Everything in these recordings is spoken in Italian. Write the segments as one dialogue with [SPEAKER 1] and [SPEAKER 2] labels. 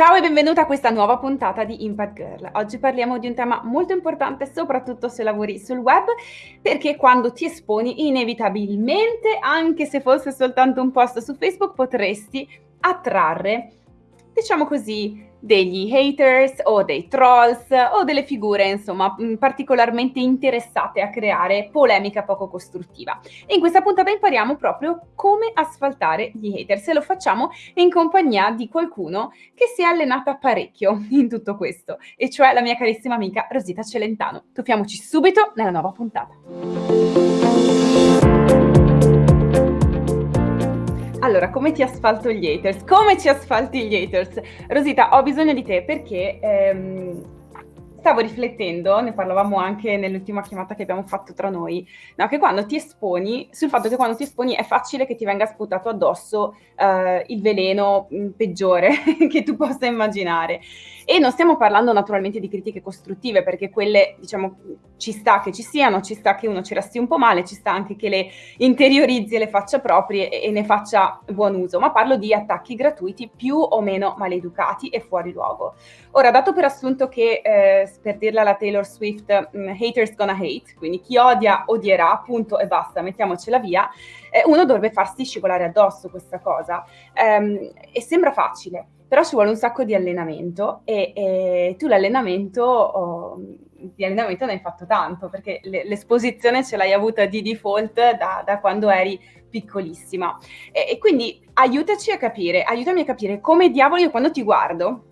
[SPEAKER 1] Ciao e benvenuta a questa nuova puntata di Impact Girl. Oggi parliamo di un tema molto importante, soprattutto se lavori sul web, perché quando ti esponi inevitabilmente, anche se fosse soltanto un post su Facebook, potresti attrarre, diciamo così, degli haters o dei trolls o delle figure insomma mm, particolarmente interessate a creare polemica poco costruttiva. In questa puntata impariamo proprio come asfaltare gli haters e lo facciamo in compagnia di qualcuno che si è allenata parecchio in tutto questo e cioè la mia carissima amica Rosita Celentano. Tuffiamoci subito nella nuova puntata. Allora, come ti asfalto gli haters? Come ci asfalti gli haters? Rosita, ho bisogno di te perché ehm, stavo riflettendo, ne parlavamo anche nell'ultima chiamata che abbiamo fatto tra noi, no, che quando ti esponi, sul fatto che quando ti esponi è facile che ti venga sputato addosso eh, il veleno mm, peggiore che tu possa immaginare. E non stiamo parlando naturalmente di critiche costruttive, perché quelle, diciamo, ci sta che ci siano, ci sta che uno ci resti un po' male, ci sta anche che le interiorizzi e le faccia proprie e, ne faccia buon uso, ma parlo di attacchi gratuiti più o meno maleducati e fuori luogo. Ora, dato per assunto che, eh, per dirla alla Taylor Swift, um, haters gonna hate, quindi chi odia odierà, punto e basta, mettiamocela via, eh, uno dovrebbe farsi scivolare addosso questa cosa. Um, e sembra facile, però ci vuole un sacco di allenamento e, e tu l'allenamento, oh, di allenamento ne hai fatto tanto perché l'esposizione ce l'hai avuta di default da, da quando eri piccolissima. E, e, quindi aiutaci a capire, aiutami a capire come diavolo io quando ti guardo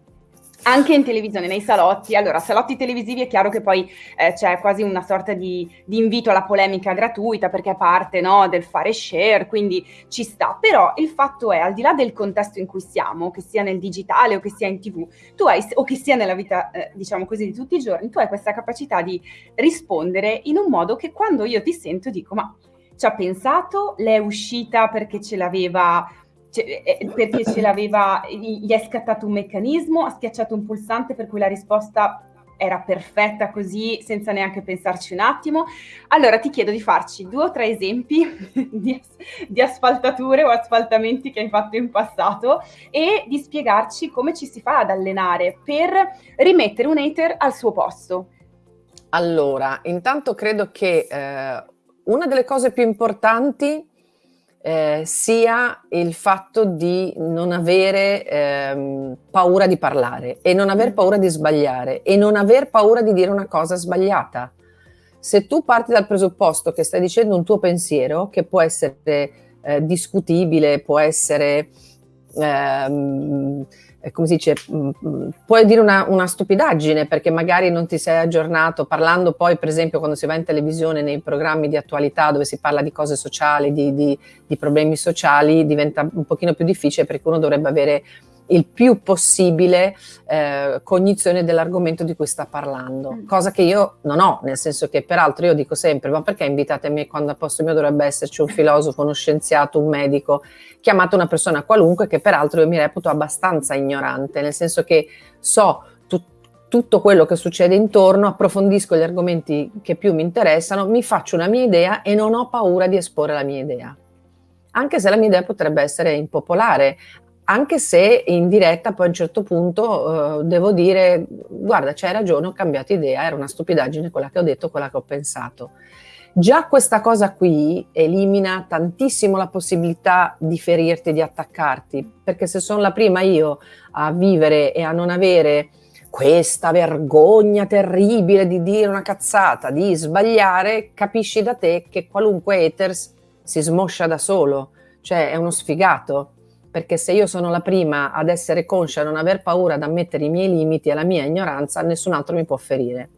[SPEAKER 1] anche in televisione, nei salotti. Allora, salotti televisivi è chiaro che poi eh, c'è quasi una sorta di, di, invito alla polemica gratuita perché è parte no, del fare share, quindi ci sta. Però il fatto è, al di là del contesto in cui siamo, che sia nel digitale o che sia in tv, tu hai, o che sia nella vita, eh, diciamo così, di tutti i giorni, tu hai questa capacità di rispondere in un modo che quando io ti sento dico, ma ci ha pensato, l'è uscita perché ce l'aveva cioè, eh, perché ce l'aveva, gli è scattato un meccanismo, ha schiacciato un pulsante per cui la risposta era perfetta così senza neanche pensarci un attimo. Allora ti chiedo di farci due o tre esempi di, di, asfaltature o asfaltamenti che hai fatto in passato e di spiegarci come ci si fa ad allenare per rimettere un hater al suo posto.
[SPEAKER 2] Allora, intanto credo che eh, una delle cose più importanti eh, sia il fatto di non avere ehm, paura di parlare e non aver mm. paura di sbagliare e non aver paura di dire una cosa sbagliata. Se tu parti dal presupposto che stai dicendo un tuo pensiero, che può essere eh, discutibile, può essere... Ehm, eh, come si dice, mm, mm, puoi dire una, una, stupidaggine perché magari non ti sei aggiornato, parlando poi per esempio quando si va in televisione nei programmi di attualità dove si parla di cose sociali, di, di, di problemi sociali, diventa un pochino più difficile perché uno dovrebbe avere il più possibile eh, cognizione dell'argomento di cui sta parlando, mm. cosa che io non ho, nel senso che peraltro io dico sempre, ma perché invitate a me quando a posto mio dovrebbe esserci un filosofo, uno scienziato, un medico, chiamato una persona qualunque che peraltro io mi reputo abbastanza ignorante, nel senso che so tutto quello che succede intorno, approfondisco gli argomenti che più mi interessano, mi faccio una mia idea e non ho paura di esporre la mia idea anche se la mia idea potrebbe essere impopolare, anche se in diretta poi a un certo punto eh, devo dire guarda c'hai ragione ho cambiato idea era una stupidaggine quella che ho detto quella che ho pensato. Già questa cosa qui elimina tantissimo la possibilità di ferirti di attaccarti perché se sono la prima io a vivere e a non avere questa vergogna terribile di dire una cazzata di sbagliare capisci da te che qualunque haters si smoscia da solo. Cioè è uno sfigato perché se io sono la prima ad essere conscia, a non aver paura ad ammettere i miei limiti e la mia ignoranza, nessun altro mi può ferire.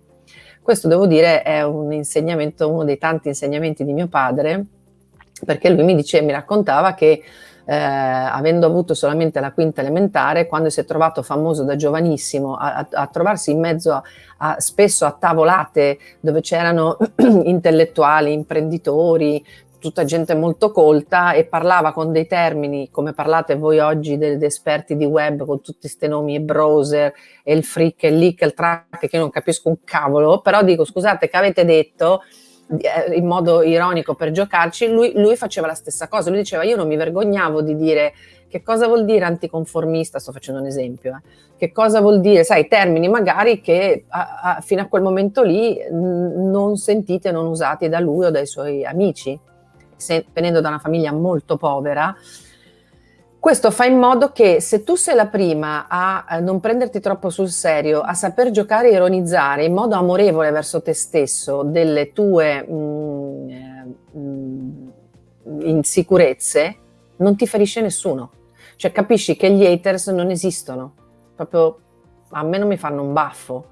[SPEAKER 2] Questo devo dire è un insegnamento, uno dei tanti insegnamenti di mio padre, perché lui mi diceva, mi raccontava che eh, avendo avuto solamente la quinta elementare, quando si è trovato famoso da giovanissimo a, a, a trovarsi in mezzo a, a, spesso a tavolate dove c'erano intellettuali, imprenditori, tutta gente molto colta e parlava con dei termini come parlate voi oggi degli esperti di web con tutti questi nomi e browser e il freak e il leak e il track che io non capisco un cavolo però dico scusate che avete detto eh, in modo ironico per giocarci lui, lui faceva la stessa cosa lui diceva io non mi vergognavo di dire Che cosa vuol dire anticonformista? Sto facendo un esempio. Eh. Che cosa vuol dire? Sai, termini magari che a, a, fino a quel momento lì non sentite, non usati da lui o dai suoi amici. Se, venendo da una famiglia molto povera, questo fa in modo che se tu sei la prima a non prenderti troppo sul serio, a saper giocare e ironizzare in modo amorevole verso te stesso delle tue mh, mm, eh, mh, insicurezze, non ti ferisce nessuno. Cioè capisci che gli haters non esistono, proprio a me non mi fanno un baffo.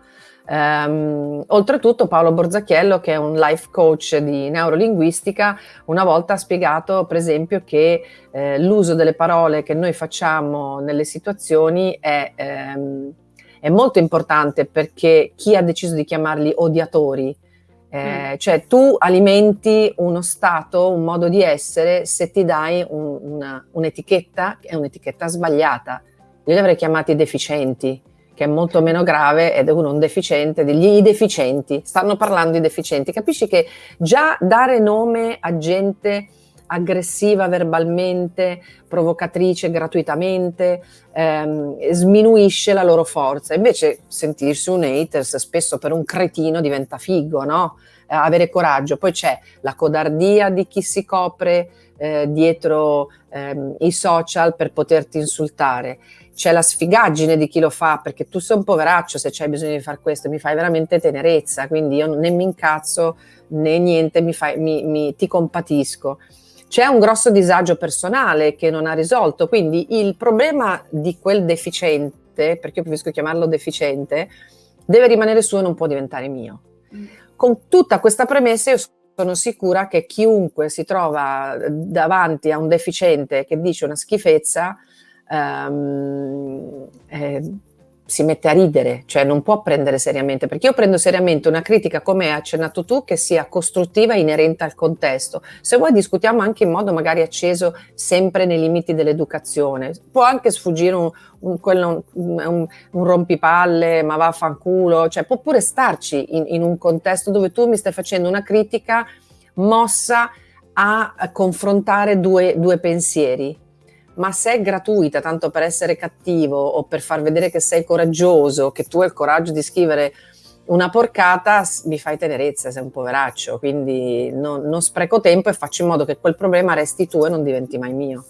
[SPEAKER 2] Um, oltretutto Paolo Borzacchiello, che è un life coach di neurolinguistica, una volta ha spiegato per esempio che eh, l'uso delle parole che noi facciamo nelle situazioni è, ehm, è, molto importante perché chi ha deciso di chiamarli odiatori, eh, mm. cioè tu alimenti uno stato, un modo di essere se ti dai un, una, un'etichetta che è un'etichetta sbagliata. Io li avrei chiamati deficienti che è molto meno grave ed è uno un deficiente, degli deficienti, stanno parlando di deficienti. Capisci che già dare nome a gente aggressiva verbalmente, provocatrice gratuitamente, ehm, sminuisce la loro forza. Invece sentirsi un haters spesso per un cretino diventa figo, no? Eh, avere coraggio. Poi c'è la codardia di chi si copre eh, dietro ehm, i social per poterti insultare c'è la sfigaggine di chi lo fa, perché tu sei un poveraccio se c'hai bisogno di fare questo, mi fai veramente tenerezza, quindi io né mi incazzo né niente, mi fai, mi, mi, ti compatisco. C'è un grosso disagio personale che non ha risolto, quindi il problema di quel deficiente, perché io preferisco chiamarlo deficiente, deve rimanere suo e non può diventare mio. Con tutta questa premessa io sono sicura che chiunque si trova davanti a un deficiente che dice una schifezza, um, eh, si mette a ridere, cioè non può prendere seriamente, perché io prendo seriamente una critica, come hai accennato tu, che sia costruttiva e inerente al contesto. Se vuoi discutiamo anche in modo magari acceso, sempre nei limiti dell'educazione. Può anche sfuggire un, un, quello, un, un rompipalle, ma vaffanculo, cioè può pure starci in, in un contesto dove tu mi stai facendo una critica mossa a confrontare due, due pensieri ma se è gratuita tanto per essere cattivo o per far vedere che sei coraggioso, che tu hai il coraggio di scrivere una porcata, mi fai tenerezza, sei un poveraccio, quindi non, non spreco tempo e faccio in modo che quel problema resti tu e non diventi mai mio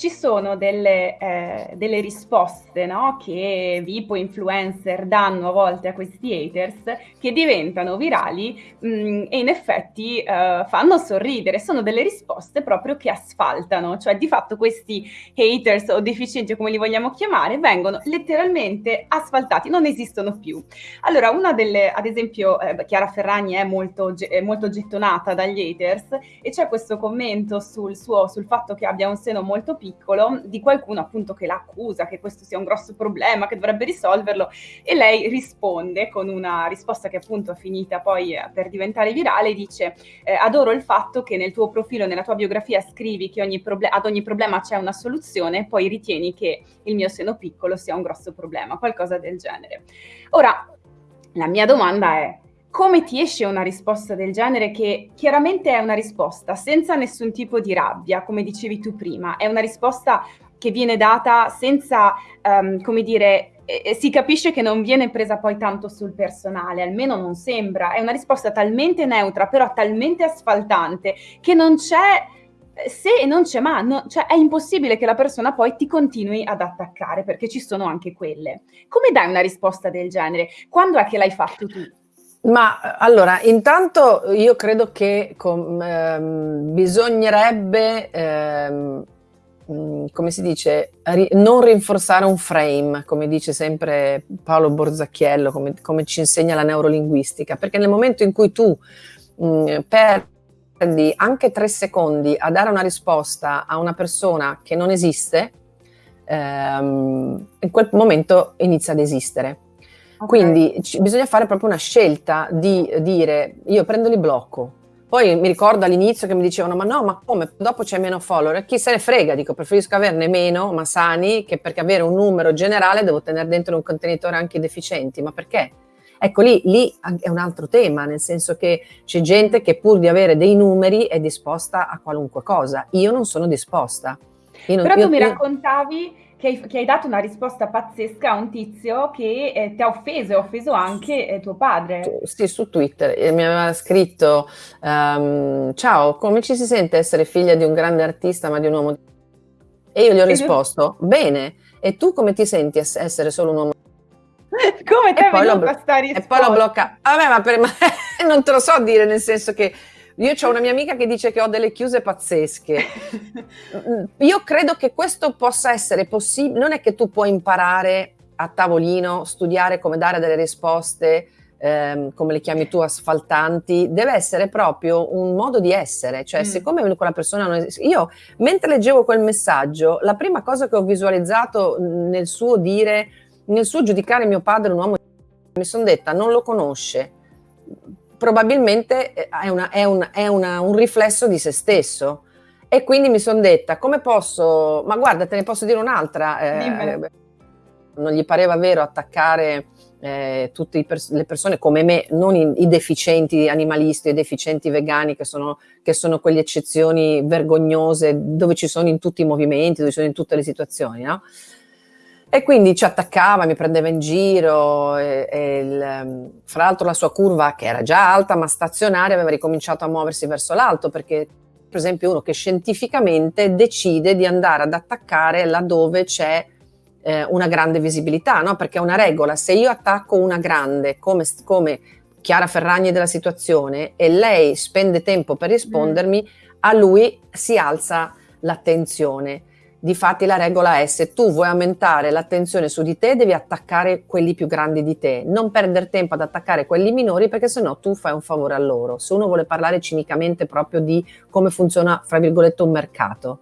[SPEAKER 1] ci sono delle, eh, delle risposte no? che Vipo influencer danno a volte a questi haters che diventano virali mh, mm, e in effetti eh, fanno sorridere. Sono delle risposte proprio che asfaltano, cioè di fatto questi haters o deficienti, come li vogliamo chiamare, vengono letteralmente asfaltati, non esistono più. Allora, una delle, ad esempio, eh, Chiara Ferragni è molto, è molto gettonata dagli haters e c'è questo commento sul, suo, sul fatto che abbia un seno molto piccolo piccolo di qualcuno appunto che l'accusa che questo sia un grosso problema, che dovrebbe risolverlo e lei risponde con una risposta che appunto è finita poi eh, per diventare virale, dice eh, adoro il fatto che nel tuo profilo, nella tua biografia scrivi che ogni ad ogni problema c'è una soluzione, poi ritieni che il mio seno piccolo sia un grosso problema, qualcosa del genere. Ora, la mia domanda è, come ti esce una risposta del genere che chiaramente è una risposta senza nessun tipo di rabbia, come dicevi tu prima, è una risposta che viene data senza, um, come dire, eh, si capisce che non viene presa poi tanto sul personale, almeno non sembra, è una risposta talmente neutra, però talmente asfaltante, che non c'è eh, se e non c'è ma, no, cioè è impossibile che la persona poi ti continui ad attaccare, perché ci sono anche quelle. Come dai una risposta del genere? Quando è che l'hai fatto tu?
[SPEAKER 2] Ma allora, intanto io credo che com, ehm, bisognerebbe, ehm, mm, come si dice, ri- non rinforzare un frame, come dice sempre Paolo Borzacchiello, come, come, ci insegna la neurolinguistica, perché nel momento in cui tu mh, mm, perdi anche tre secondi a dare una risposta a una persona che non esiste, ehm, in quel momento inizia ad esistere. Quindi c- bisogna fare proprio una scelta di dire io prendo li blocco. Poi mi ricordo all'inizio che mi dicevano ma no, ma come? Dopo c'è meno follower. Chi se ne frega? Dico preferisco averne meno, ma sani, che perché avere un numero generale devo tenere dentro un contenitore anche i deficienti. Ma perché? Ecco lì, lì è un altro tema, nel senso che c'è gente che pur di avere dei numeri è disposta a qualunque cosa. Io non sono disposta.
[SPEAKER 1] Non, Però tu io, mi raccontavi che hai, che hai, dato una risposta pazzesca a un tizio che eh, ti ha offeso e ha offeso anche eh, tuo padre.
[SPEAKER 2] Sì, su Twitter e mi aveva scritto um, ciao, come ci si sente essere figlia di un grande artista ma di un uomo? E io gli ho risposto, bene, e tu come ti senti essere solo un uomo?
[SPEAKER 1] come te è venuta sta risposta?
[SPEAKER 2] E poi l'ho bloccato. Vabbè, ma, per, ma non te lo so dire, nel senso che io ho una mia amica che dice che ho delle chiuse pazzesche. Io credo che questo possa essere possibile. Non è che tu puoi imparare a tavolino, studiare come dare delle risposte, ehm, come le chiami tu, asfaltanti. Deve essere proprio un modo di essere. Cioè, mm. siccome quella persona non esiste. Io, mentre leggevo quel messaggio, la prima cosa che ho visualizzato nel suo dire, nel suo giudicare mio padre un uomo, mi sono detta, non lo conosce probabilmente eh, è, una, è, un, è una, un riflesso di se stesso. E quindi mi sono detta, come posso, ma guarda, te ne posso dire un'altra, eh, non gli pareva vero attaccare eh, tutte pers- le persone come me, non i, i deficienti animalisti, i deficienti vegani, che sono, che sono quelle eccezioni vergognose dove ci sono in tutti i movimenti, dove ci sono in tutte le situazioni, no? E quindi ci attaccava, mi prendeva in giro, e, e il, ehm, fra l'altro la sua curva, che era già alta ma stazionaria, aveva ricominciato a muoversi verso l'alto, perché per esempio uno che scientificamente decide di andare ad attaccare laddove c'è eh, una grande visibilità, no? perché è una regola, se io attacco una grande come, come Chiara Ferragni della situazione e lei spende tempo per rispondermi, mm. a lui si alza l'attenzione. Difatti la regola è se tu vuoi aumentare l'attenzione su di te devi attaccare quelli più grandi di te, non perdere tempo ad attaccare quelli minori perché sennò tu fai un favore a loro. Se uno vuole parlare cinicamente proprio di come funziona, fra virgolette, un mercato,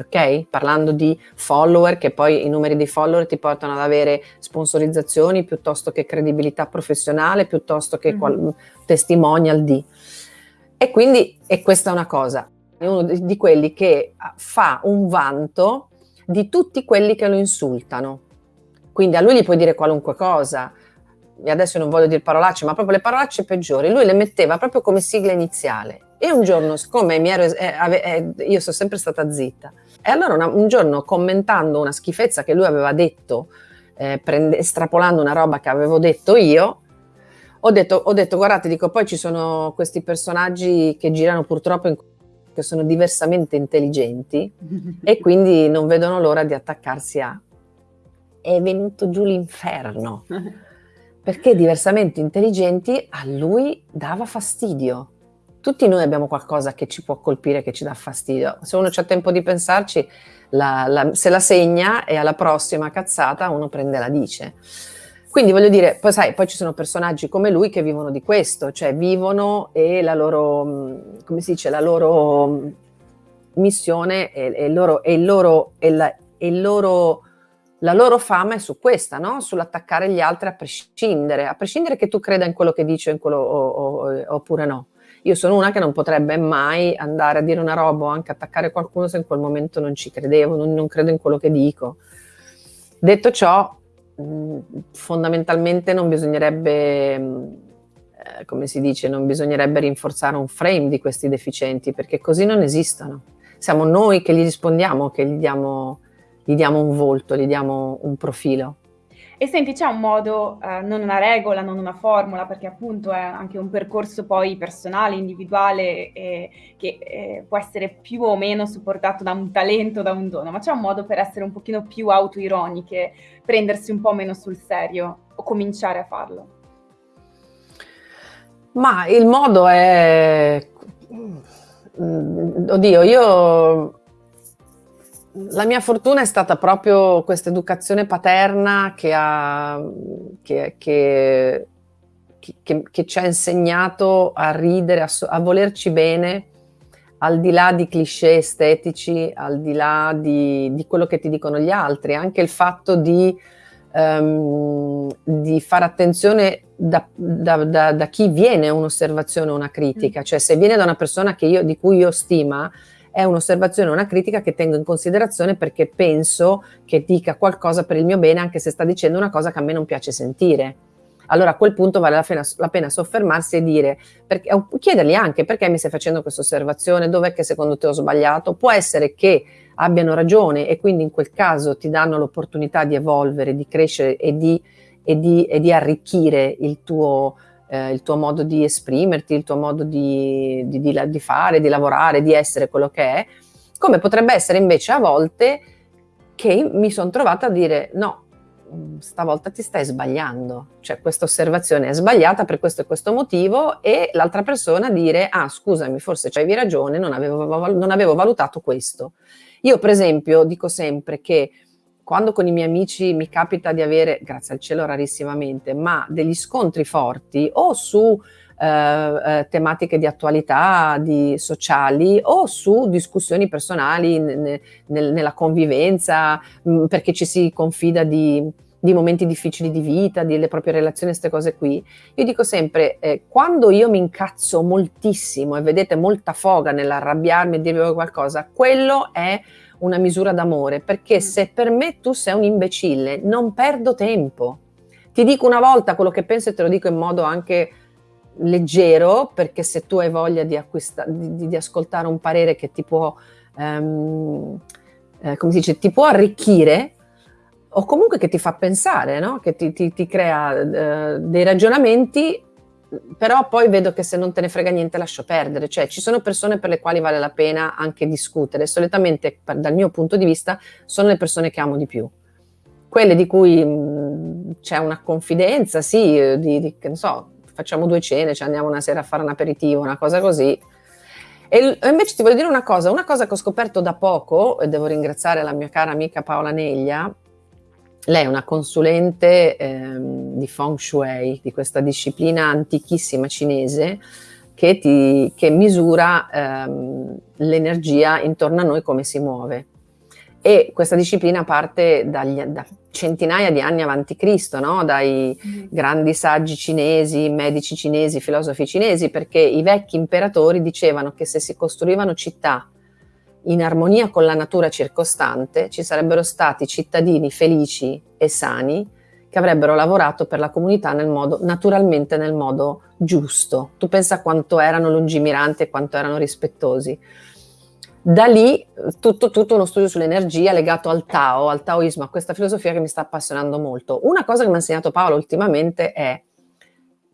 [SPEAKER 2] ok? Parlando di follower, che poi i numeri dei follower ti portano ad avere sponsorizzazioni piuttosto che credibilità professionale, piuttosto che mm-hmm. qual- testimonial di. E quindi, e questa è una cosa, è uno di, quelli che ah, fa un vanto di tutti quelli che lo insultano. Quindi a lui gli puoi dire qualunque cosa, e adesso non voglio dire parolacce, ma proprio le parolacce peggiori, lui le metteva proprio come sigla iniziale. E un giorno, siccome ero, eh, eh, io sono sempre stata zitta, e allora una, un giorno commentando una schifezza che lui aveva detto, eh, prende, estrapolando una roba che avevo detto io, ho detto, ho detto, guardate, dico, poi ci sono questi personaggi che girano purtroppo in che sono diversamente intelligenti e quindi non vedono l'ora di attaccarsi a è venuto giù l'inferno perché diversamente intelligenti a lui dava fastidio. Tutti noi abbiamo qualcosa che ci può colpire, che ci dà fastidio. Se uno ha tempo di pensarci, la, la, se la segna e alla prossima cazzata uno prende la dice. Quindi voglio dire, poi sai, poi ci sono personaggi come lui che vivono di questo, cioè vivono e la loro, mm, come si dice, la loro mm, missione e, e, loro, e, loro, e, la, loro, la loro fama è su questa, no? sull'attaccare gli altri a prescindere, a prescindere che tu creda in quello che dice in quello, o, o, oppure no. Io sono una che non potrebbe mai andare a dire una roba o anche attaccare qualcuno se in quel momento non ci credevo, non, non credo in quello che dico. Detto ciò, fondamentalmente non bisognerebbe, mm, eh, come si dice, non bisognerebbe rinforzare un frame di questi deficienti perché così non esistono. Siamo noi che gli rispondiamo, che gli diamo, gli diamo un volto, gli diamo un profilo.
[SPEAKER 1] E senti, c'è un modo, eh, non una regola, non una formula, perché appunto è anche un percorso poi personale, individuale, eh, che eh, può essere più o meno supportato da un talento, da un dono, ma c'è un modo per essere un pochino più autoironiche, prendersi un po' meno sul serio o cominciare a farlo?
[SPEAKER 2] Ma il modo è... Oddio, io la mia fortuna è stata proprio questa educazione paterna che, ha, che, che, che, ci ha insegnato a ridere, a, a, volerci bene, al di là di cliché estetici, al di là di, di quello che ti dicono gli altri, anche il fatto di, um, di fare attenzione da, da, da, da, chi viene un'osservazione o una critica, mm. cioè se viene da una persona io, di cui io stima, è un'osservazione, una critica che tengo in considerazione perché penso che dica qualcosa per il mio bene, anche se sta dicendo una cosa che a me non piace sentire. allora a quel punto vale la pena, la pena soffermarsi e dire, perché, chiedergli anche perché mi stai facendo questa osservazione, dov'è che secondo te ho sbagliato, può essere che abbiano ragione e quindi in quel caso ti danno l'opportunità di evolvere, di crescere e di, e di, e di arricchire il tuo, eh, il tuo, modo di esprimerti, il tuo modo di, di, di fare, di lavorare, di essere quello che è, come potrebbe essere invece a volte che mi sono trovata a dire no, stavolta ti stai sbagliando, cioè questa osservazione è sbagliata per questo e questo motivo e l'altra persona dire ah scusami forse avevi ragione, non avevo, non avevo valutato questo. Io per esempio dico sempre che quando con i miei amici mi capita di avere, grazie al cielo rarissimamente, ma degli scontri forti o su eh, eh, tematiche di attualità, di sociali o su discussioni personali n- n- nella convivenza, mh, perché ci si confida di, di, momenti difficili di vita, delle proprie relazioni, queste cose qui. Io dico sempre, eh, quando io mi incazzo moltissimo e vedete molta foga nell'arrabbiarmi e dirvi qualcosa, quello è una misura d'amore, perché mm. se per me tu sei un imbecille, non perdo tempo. Ti dico una volta quello che penso e te lo dico in modo anche leggero, perché se tu hai voglia di, acquista- di, di ascoltare un parere che ti può, um, eh, come si dice, ti può arricchire, o comunque che ti fa pensare, no? che ti, ti, ti crea uh, dei ragionamenti, però poi vedo che se non te ne frega niente lascio perdere, cioè ci sono persone per le quali vale la pena anche discutere, solitamente per, dal mio punto di vista sono le persone che amo di più, quelle di cui mh, c'è una confidenza, sì, eh, di, di, che ne so, facciamo due cene, ci andiamo una sera a fare un aperitivo, una cosa così. E invece ti voglio dire una cosa, una cosa che ho scoperto da poco, e devo ringraziare la mia cara amica Paola Neglia, lei è una consulente ehm, di Feng Shui, di questa disciplina antichissima cinese che, ti, che misura ehm, l'energia intorno a noi come si muove. E questa disciplina parte dagli, da centinaia di anni avanti Cristo, no? dai mm. grandi saggi cinesi, medici cinesi, filosofi cinesi, perché i vecchi imperatori dicevano che se si costruivano città in armonia con la natura circostante, ci sarebbero stati cittadini felici e sani che avrebbero lavorato per la comunità nel modo, naturalmente nel modo giusto. Tu pensa quanto erano lungimiranti e quanto erano rispettosi. Da lì tutto, tutto uno studio sull'energia legato al Tao, al Taoismo, a questa filosofia che mi sta appassionando molto. Una cosa che mi ha insegnato Paolo ultimamente è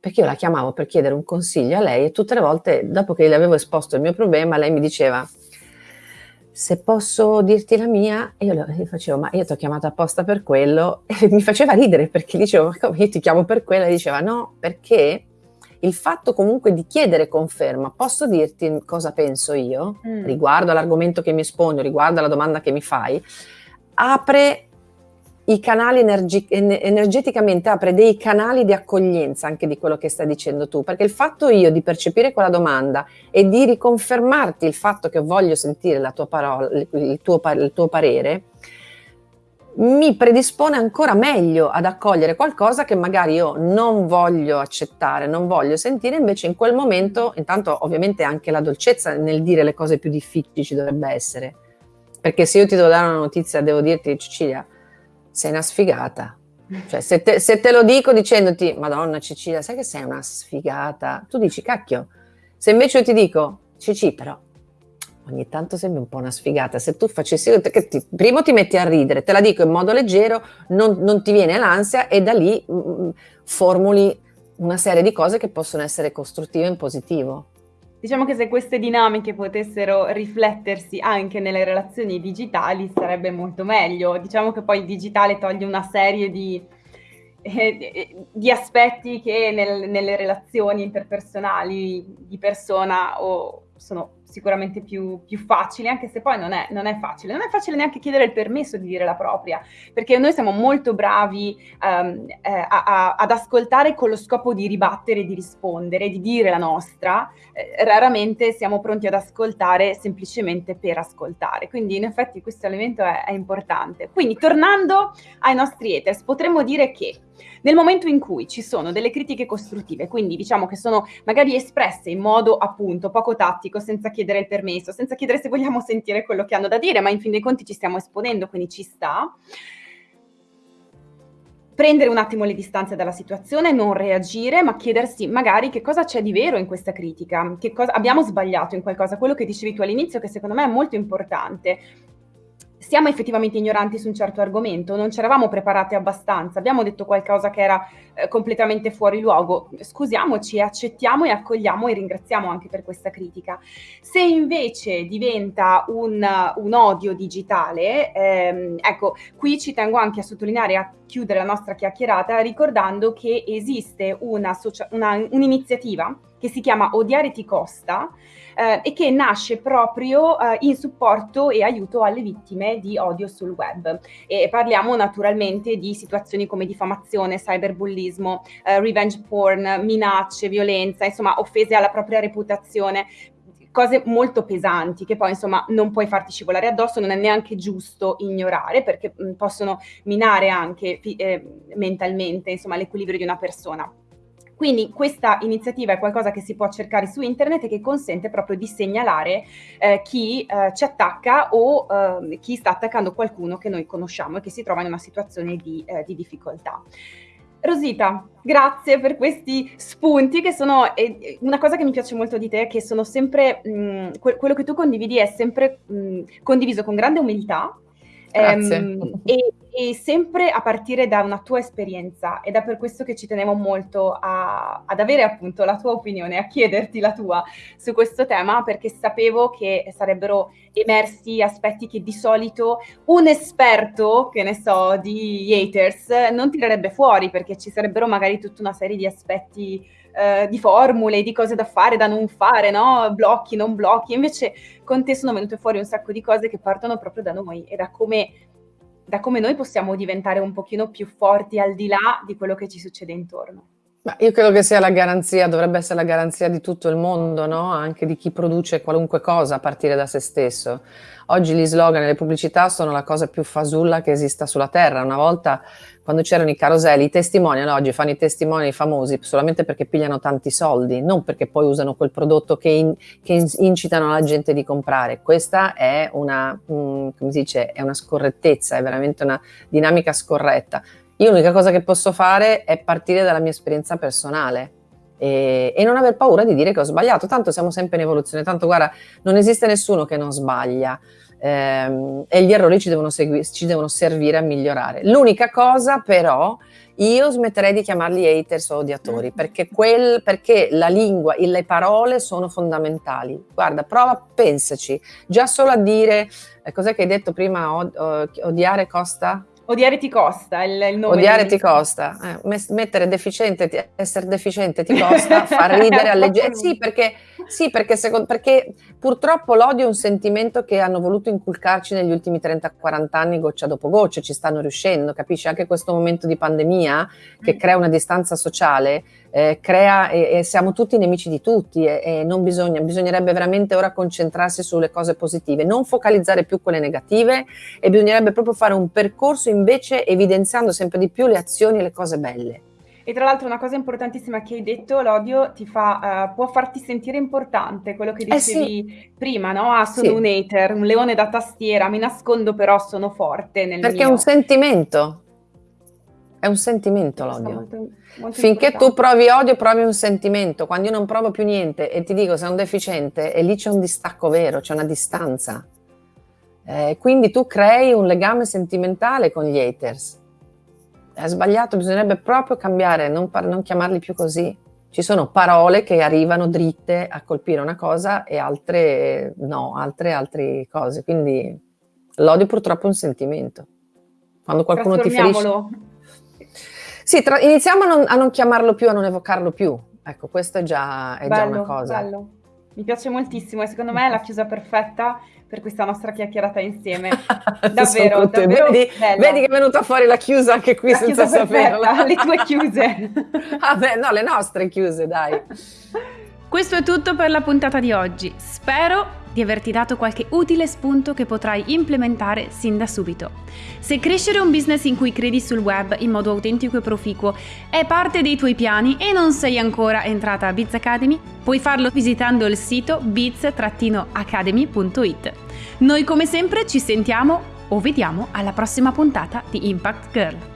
[SPEAKER 2] perché io la chiamavo per chiedere un consiglio a lei e tutte le volte, dopo che le avevo esposto il mio problema, lei mi diceva se posso dirti la mia, e io le facevo, ma io ti ho chiamato apposta per quello, e mi faceva ridere perché dicevo, ma come io ti chiamo per quello? E diceva, no, perché il fatto comunque di chiedere conferma, posso dirti cosa penso io mm. riguardo all'argomento che mi esponi, riguardo alla domanda che mi fai, apre i canali energi- energeticamente apre dei canali di accoglienza anche di quello che stai dicendo tu, perché il fatto io di percepire quella domanda e di riconfermarti il fatto che voglio sentire la tua parola, il tuo, il tuo parere, mi predispone ancora meglio ad accogliere qualcosa che magari io non voglio accettare, non voglio sentire, invece in quel momento, intanto ovviamente anche la dolcezza nel dire le cose più difficili ci dovrebbe essere, perché se io ti devo dare una notizia, devo dirti Cecilia, sei una sfigata. Cioè, se te, se te lo dico dicendoti, Madonna Cecilia, sai che sei una sfigata? Tu dici, cacchio. Se invece io ti dico, Cici, però ogni tanto sembri un po' una sfigata. Se tu facessi, che ti, primo ti metti a ridere, te la dico in modo leggero, non, non ti viene l'ansia e da lì mh, mm, mm, formuli una serie di cose che possono essere costruttive in positivo.
[SPEAKER 1] Diciamo che se queste dinamiche potessero riflettersi anche nelle relazioni digitali sarebbe molto meglio. Diciamo che poi il digitale toglie una serie di, eh, di aspetti che nel, nelle relazioni interpersonali di persona o sono sicuramente più, più facili, anche se poi non è, non è, facile. Non è facile neanche chiedere il permesso di dire la propria, perché noi siamo molto bravi um, eh, a, a, ad ascoltare con lo scopo di ribattere, di rispondere, di dire la nostra. Eh, raramente siamo pronti ad ascoltare semplicemente per ascoltare. Quindi in effetti questo elemento è, è importante. Quindi tornando ai nostri haters, potremmo dire che nel momento in cui ci sono delle critiche costruttive, quindi diciamo che sono magari espresse in modo appunto poco tattico, senza chiedere il permesso, senza chiedere se vogliamo sentire quello che hanno da dire, ma in fin dei conti ci stiamo esponendo, quindi ci sta prendere un attimo le distanze dalla situazione, non reagire, ma chiedersi magari che cosa c'è di vero in questa critica, che cosa abbiamo sbagliato in qualcosa, quello che dicevi tu all'inizio che secondo me è molto importante siamo effettivamente ignoranti su un certo argomento, non ci eravamo preparati abbastanza, abbiamo detto qualcosa che era eh, completamente fuori luogo, scusiamoci, accettiamo e accogliamo e ringraziamo anche per questa critica. Se invece diventa un, un odio digitale, ehm, ecco, qui ci tengo anche a sottolineare, a chiudere la nostra chiacchierata ricordando che esiste un'iniziativa che si chiama Odiare ti costa, eh, e che nasce proprio eh, in supporto e aiuto alle vittime di odio sul web. E parliamo naturalmente di situazioni come diffamazione, cyberbullismo, eh, revenge porn, minacce, violenza, insomma offese alla propria reputazione cose molto pesanti che poi insomma non puoi farti scivolare addosso, non è neanche giusto ignorare perché mh, possono minare anche eh, mentalmente insomma l'equilibrio di una persona. Quindi questa iniziativa è qualcosa che si può cercare su internet e che consente proprio di segnalare eh, chi eh, ci attacca o eh, chi sta attaccando qualcuno che noi conosciamo e che si trova in una situazione di, eh, di difficoltà. Rosita, grazie per questi spunti che sono eh, una cosa che mi piace molto di te, che sono sempre mh, mm, que- quello che tu condividi è sempre mh, mm, condiviso con grande umiltà ehm, e, e, sempre a partire da una tua esperienza ed è per questo che ci tenevo molto a, ad avere appunto la tua opinione, a chiederti la tua su questo tema perché sapevo che sarebbero emersi aspetti che di solito un esperto, che ne so, di haters non tirerebbe fuori perché ci sarebbero magari tutta una serie di aspetti eh, di formule, di cose da fare, da non fare, no? Blocchi, non blocchi. Invece con te sono venute fuori un sacco di cose che partono proprio da noi e da come, da come noi possiamo diventare un pochino più forti al di là di quello che ci succede intorno.
[SPEAKER 2] Io credo che sia la garanzia, dovrebbe essere la garanzia di tutto il mondo, no? Anche di chi produce qualunque cosa a partire da se stesso. Oggi gli slogan e le pubblicità sono la cosa più fasulla che esista sulla Terra. Una volta, quando c'erano i caroselli, i testimoni, oggi fanno i testimoni famosi solamente perché pigliano tanti soldi, non perché poi usano quel prodotto che, in, che incitano la gente di comprare. Questa è una, um, come si dice, è una scorrettezza, è veramente una dinamica scorretta. Io l'unica cosa che posso fare è partire dalla mia esperienza personale e, e, non aver paura di dire che ho sbagliato. Tanto siamo sempre in evoluzione, tanto guarda, non esiste nessuno che non sbaglia ehm, e gli errori ci devono, ci devono servire a migliorare. L'unica cosa però io smetterei di chiamarli haters o odiatori mm. perché, quel, perché la lingua e le parole sono fondamentali. Guarda, prova, pensaci, già solo a dire, eh, cos'è che hai detto prima, od- odiare costa?
[SPEAKER 1] Odiare ti costa il, il nome.
[SPEAKER 2] Odiare ti costa. Eh, mettere deficiente, essere deficiente ti costa, far ridere, alleggerire. Sì, perché, sì perché, secondo, perché, purtroppo l'odio è un sentimento che hanno voluto inculcarci negli ultimi 30-40 anni goccia dopo goccia, ci stanno riuscendo, capisci? Anche questo momento di pandemia che mm. crea una distanza sociale, eh, crea e, e, siamo tutti nemici di tutti e, e non bisogna, bisognerebbe veramente ora concentrarsi sulle cose positive, non focalizzare più quelle negative e bisognerebbe proprio fare un percorso invece evidenziando sempre di più le azioni e le cose belle.
[SPEAKER 1] E tra l'altro una cosa importantissima che hai detto, l'odio ti fa, uh, può farti sentire importante, quello che dicevi eh sì. prima, no? Ah, sono sì. un hater, un leone da tastiera, mi nascondo però sono forte nel
[SPEAKER 2] Perché
[SPEAKER 1] mio...
[SPEAKER 2] è un sentimento, è un sentimento l'odio. Molto, molto Finché importante. tu provi odio, provi un sentimento. Quando io non provo più niente e ti dico sei un deficiente, e lì c'è un distacco vero, c'è una distanza. Eh, quindi tu crei un legame sentimentale con gli haters. È sbagliato, bisognerebbe proprio cambiare, non, non chiamarli più così. Ci sono parole che arrivano dritte a colpire una cosa e altre no, altre altre cose. Quindi l'odio purtroppo è un sentimento. Quando qualcuno ti ferisce sì, tra- iniziamo a non, a non, chiamarlo più, a non evocarlo più. Ecco, questo è già, è bello, già una cosa.
[SPEAKER 1] Bello. Mi piace moltissimo e secondo me è la chiusa perfetta per questa nostra chiacchierata insieme. davvero, davvero
[SPEAKER 2] vedi, vedi, che è venuta fuori la chiusa anche qui la senza saperla.
[SPEAKER 1] le tue chiuse.
[SPEAKER 2] Vabbè, no, le nostre chiuse, dai.
[SPEAKER 3] Questo è tutto per la puntata di oggi. Spero di averti dato qualche utile spunto che potrai implementare sin da subito. Se crescere un business in cui credi sul web in modo autentico e proficuo è parte dei tuoi piani e non sei ancora entrata a Biz Academy, puoi farlo visitando il sito biz-academy.it. Noi come sempre ci sentiamo o vediamo alla prossima puntata di Impact Girl.